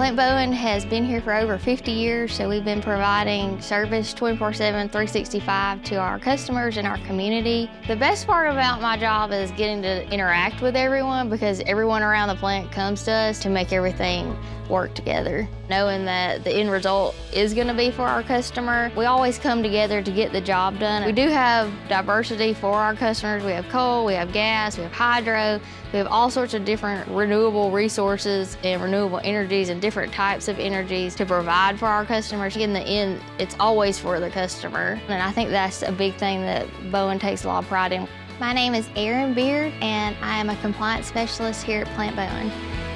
Plant Bowen has been here for over 50 years, so we've been providing service 24-7, 365 to our customers and our community. The best part about my job is getting to interact with everyone because everyone around the plant comes to us to make everything work together. Knowing that the end result is gonna be for our customer, we always come together to get the job done. We do have diversity for our customers. We have coal, we have gas, we have hydro, we have all sorts of different renewable resources and renewable energies and different types of energies to provide for our customers. In the end, it's always for the customer. And I think that's a big thing that Bowen takes a lot of pride in. My name is Erin Beard, and I am a compliance specialist here at Plant Bowen.